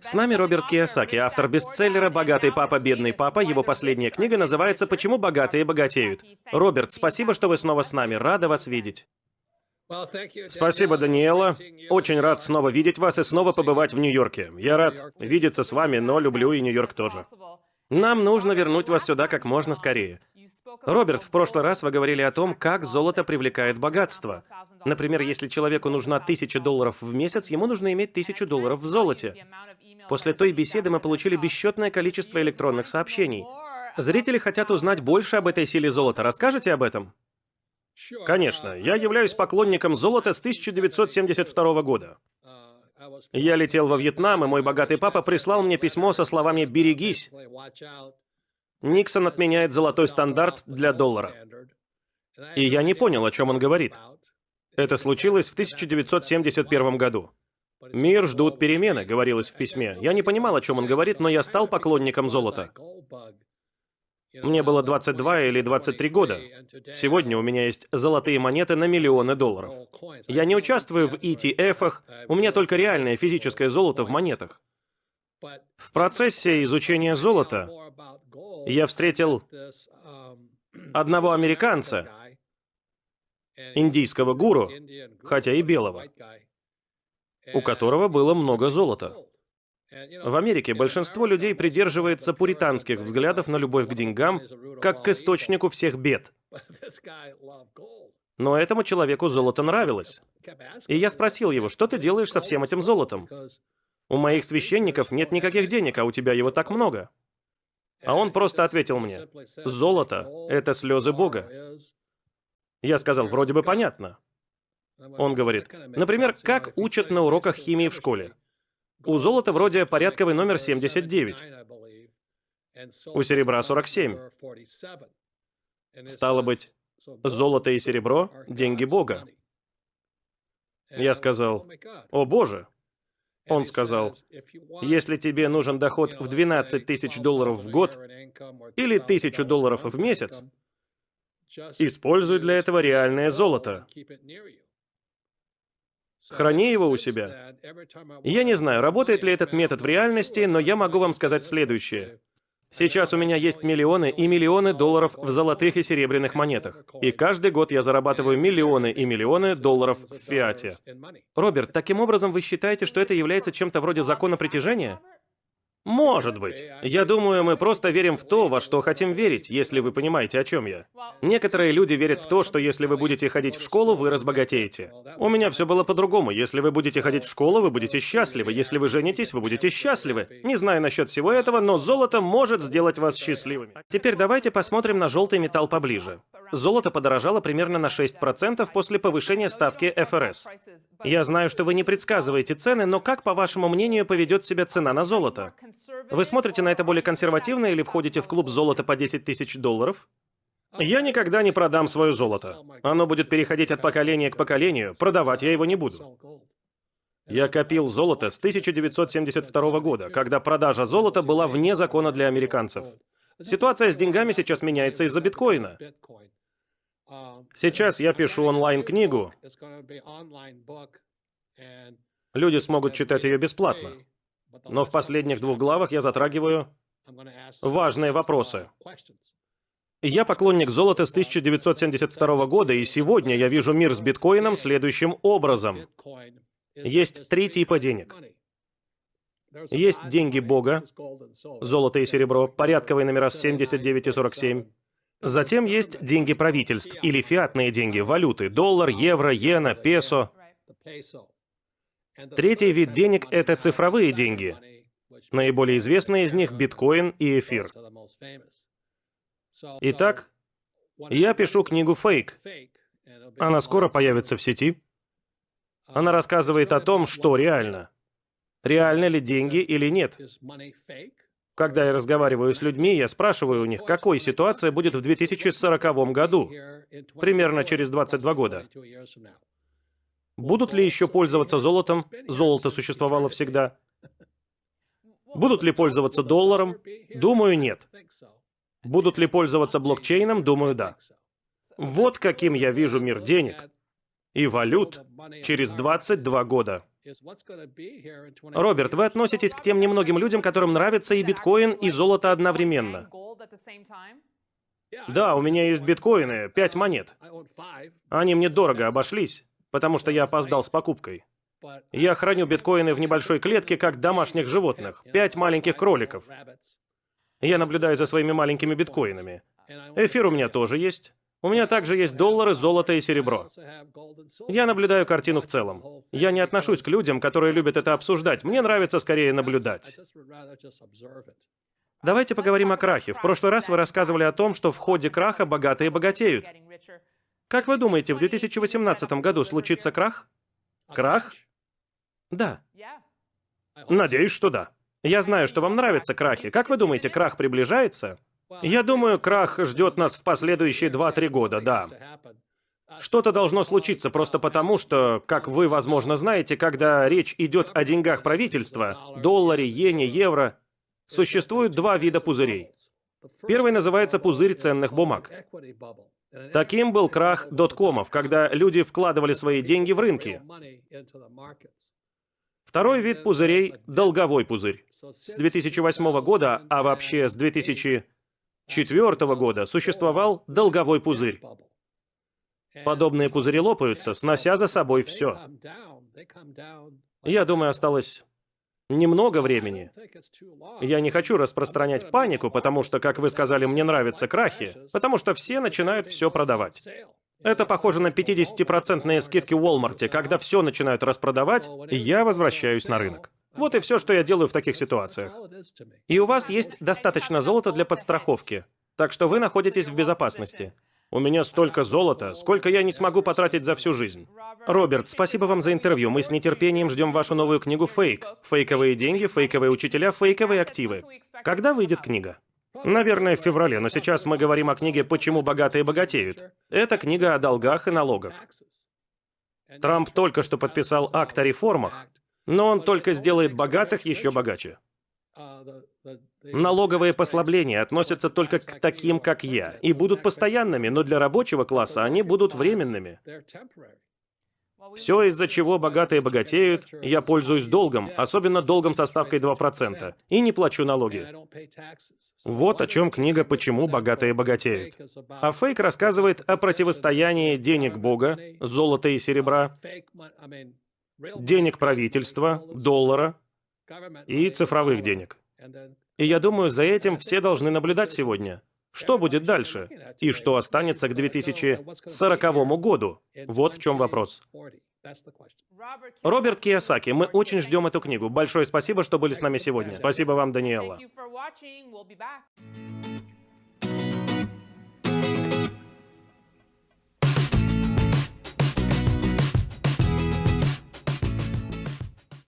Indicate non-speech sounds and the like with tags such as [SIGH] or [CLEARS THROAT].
С нами Роберт Киясаки, автор бестселлера «Богатый папа, бедный папа». Его последняя книга называется «Почему богатые богатеют». Роберт, спасибо, что вы снова с нами. Рада вас видеть. Спасибо, Даниэла. Очень рад снова видеть вас и снова побывать в Нью-Йорке. Я рад видеться с вами, но люблю и Нью-Йорк тоже. Нам нужно вернуть вас сюда как можно скорее. Роберт, в прошлый раз вы говорили о том, как золото привлекает богатство. Например, если человеку нужна тысяча долларов в месяц, ему нужно иметь тысячу долларов в золоте. После той беседы мы получили бесчетное количество электронных сообщений. Зрители хотят узнать больше об этой силе золота. Расскажите об этом? Конечно, я являюсь поклонником золота с 1972 года. Я летел во Вьетнам, и мой богатый папа прислал мне письмо со словами «Берегись». Никсон отменяет золотой стандарт для доллара. И я не понял, о чем он говорит. Это случилось в 1971 году. «Мир ждут перемены», — говорилось в письме. Я не понимал, о чем он говорит, но я стал поклонником золота. Мне было 22 или 23 года. Сегодня у меня есть золотые монеты на миллионы долларов. Я не участвую в ETF-ах, у меня только реальное физическое золото в монетах. В процессе изучения золота я встретил [CLEARS THROAT] одного американца, индийского гуру, хотя и белого, у которого было много золота. В Америке большинство людей придерживается пуританских взглядов на любовь к деньгам, как к источнику всех бед. Но этому человеку золото нравилось. И я спросил его, что ты делаешь со всем этим золотом? У моих священников нет никаких денег, а у тебя его так много. А он просто ответил мне, золото — это слезы Бога. Я сказал, вроде бы понятно. Он говорит, например, как учат на уроках химии в школе. У золота вроде порядковый номер 79. У серебра 47. Стало быть, золото и серебро — деньги Бога. Я сказал, «О боже!» Он сказал, «Если тебе нужен доход в 12 тысяч долларов в год или тысячу долларов в месяц, используй для этого реальное золото. Храни его у себя. Я не знаю, работает ли этот метод в реальности, но я могу вам сказать следующее. Сейчас у меня есть миллионы и миллионы долларов в золотых и серебряных монетах. И каждый год я зарабатываю миллионы и миллионы долларов в фиате. Роберт, таким образом вы считаете, что это является чем-то вроде закона притяжения? Может быть. Я думаю, мы просто верим в то, во что хотим верить, если вы понимаете, о чем я. Некоторые люди верят в то, что если вы будете ходить в школу, вы разбогатеете. У меня все было по-другому. Если вы будете ходить в школу, вы будете счастливы. Если вы женитесь, вы будете счастливы. Не знаю насчет всего этого, но золото может сделать вас счастливыми. Теперь давайте посмотрим на желтый металл поближе. Золото подорожало примерно на 6% после повышения ставки ФРС. Я знаю, что вы не предсказываете цены, но как, по вашему мнению, поведет себя цена на золото? Вы смотрите на это более консервативно или входите в клуб золота по 10 тысяч долларов? Я никогда не продам свое золото. Оно будет переходить от поколения к поколению, продавать я его не буду. Я копил золото с 1972 года, когда продажа золота была вне закона для американцев. Ситуация с деньгами сейчас меняется из-за биткоина. Сейчас я пишу онлайн-книгу. Люди смогут читать ее бесплатно. Но в последних двух главах я затрагиваю важные вопросы. Я поклонник золота с 1972 года, и сегодня я вижу мир с биткоином следующим образом. Есть три типа денег. Есть деньги Бога, золото и серебро, порядковые номера 79 и 47. Затем есть деньги правительств или фиатные деньги, валюты, доллар, евро, иена, песо. Третий вид денег — это цифровые деньги. Наиболее известные из них — биткоин и эфир. Итак, я пишу книгу «Фейк». Она скоро появится в сети. Она рассказывает о том, что реально. Реально ли деньги или нет. Когда я разговариваю с людьми, я спрашиваю у них, какой ситуация будет в 2040 году, примерно через 22 года. Будут ли еще пользоваться золотом? Золото существовало всегда. Будут ли пользоваться долларом? Думаю, нет. Будут ли пользоваться блокчейном? Думаю, да. Вот каким я вижу мир денег и валют через 22 года. Роберт, вы относитесь к тем немногим людям, которым нравится и биткоин, и золото одновременно. Да, у меня есть биткоины, пять монет. Они мне дорого обошлись, потому что я опоздал с покупкой. Я храню биткоины в небольшой клетке, как домашних животных. Пять маленьких кроликов. Я наблюдаю за своими маленькими биткоинами. Эфир у меня тоже есть. У меня также есть доллары, золото и серебро. Я наблюдаю картину в целом. Я не отношусь к людям, которые любят это обсуждать. Мне нравится скорее наблюдать. Давайте поговорим о крахе. В прошлый раз вы рассказывали о том, что в ходе краха богатые богатеют. Как вы думаете, в 2018 году случится крах? Крах? Да. Надеюсь, что да. Я знаю, что вам нравятся крахи. Как вы думаете, крах приближается? Я думаю, крах ждет нас в последующие 2-3 года, да. Что-то должно случиться просто потому, что, как вы, возможно, знаете, когда речь идет о деньгах правительства, долларе, иене, евро, существует два вида пузырей. Первый называется пузырь ценных бумаг. Таким был крах доткомов, когда люди вкладывали свои деньги в рынки. Второй вид пузырей – долговой пузырь. С 2008 года, а вообще с 2004 года, существовал долговой пузырь. Подобные пузыри лопаются, снося за собой все. Я думаю, осталось немного времени. Я не хочу распространять панику, потому что, как вы сказали, мне нравятся крахи, потому что все начинают все продавать. Это похоже на 50% скидки в Walmart, когда все начинают распродавать, я возвращаюсь на рынок. Вот и все, что я делаю в таких ситуациях. И у вас есть достаточно золота для подстраховки, так что вы находитесь в безопасности. У меня столько золота, сколько я не смогу потратить за всю жизнь. Роберт, спасибо вам за интервью. Мы с нетерпением ждем вашу новую книгу «Фейк». Фейковые деньги, фейковые учителя, фейковые активы. Когда выйдет книга? Наверное, в феврале, но сейчас мы говорим о книге «Почему богатые богатеют». Это книга о долгах и налогах. Трамп только что подписал акт о реформах, но он только сделает богатых еще богаче. Налоговые послабления относятся только к таким, как я, и будут постоянными, но для рабочего класса они будут временными. Все, из-за чего богатые богатеют, я пользуюсь долгом, особенно долгом со ставкой 2%, и не плачу налоги. Вот о чем книга «Почему богатые богатеют». А фейк рассказывает о противостоянии денег Бога, золота и серебра, денег правительства, доллара и цифровых денег. И я думаю, за этим все должны наблюдать сегодня. Что будет дальше? И что останется к 2040 году? Вот в чем вопрос. Роберт Киясаки, мы очень ждем эту книгу. Большое спасибо, что были с нами сегодня. Спасибо вам, Даниэла.